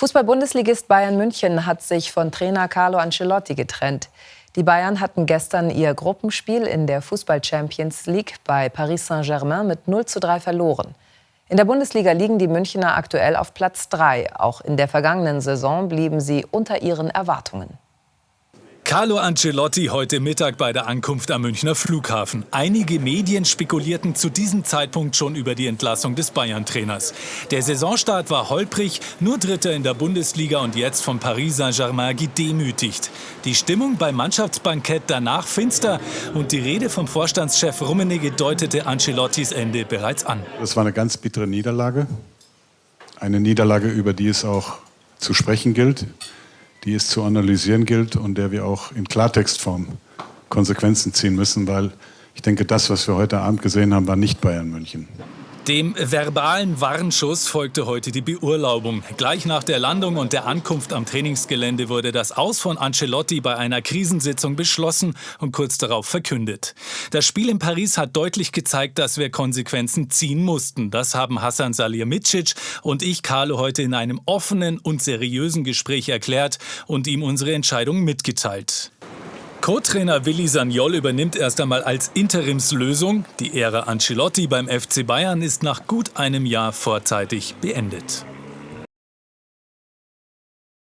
Fußball-Bundesligist Bayern München hat sich von Trainer Carlo Ancelotti getrennt. Die Bayern hatten gestern ihr Gruppenspiel in der Fußball-Champions League bei Paris Saint-Germain mit 0 zu 3 verloren. In der Bundesliga liegen die Münchner aktuell auf Platz 3. Auch in der vergangenen Saison blieben sie unter ihren Erwartungen. Carlo Ancelotti heute Mittag bei der Ankunft am Münchner Flughafen. Einige Medien spekulierten zu diesem Zeitpunkt schon über die Entlassung des Bayern-Trainers. Der Saisonstart war holprig, nur Dritter in der Bundesliga und jetzt von Paris Saint-Germain gedemütigt. Die Stimmung beim Mannschaftsbankett danach finster und die Rede vom Vorstandschef Rummenigge deutete Ancelottis Ende bereits an. Das war eine ganz bittere Niederlage. Eine Niederlage, über die es auch zu sprechen gilt die es zu analysieren gilt und der wir auch in Klartextform Konsequenzen ziehen müssen, weil ich denke, das, was wir heute Abend gesehen haben, war nicht Bayern München. Dem verbalen Warnschuss folgte heute die Beurlaubung. Gleich nach der Landung und der Ankunft am Trainingsgelände wurde das Aus von Ancelotti bei einer Krisensitzung beschlossen und kurz darauf verkündet. Das Spiel in Paris hat deutlich gezeigt, dass wir Konsequenzen ziehen mussten. Das haben Hassan Salihamidzic und ich, Carlo, heute in einem offenen und seriösen Gespräch erklärt und ihm unsere Entscheidung mitgeteilt. Co-Trainer Willi Sagnol übernimmt erst einmal als Interimslösung. Die Ära Ancelotti beim FC Bayern ist nach gut einem Jahr vorzeitig beendet.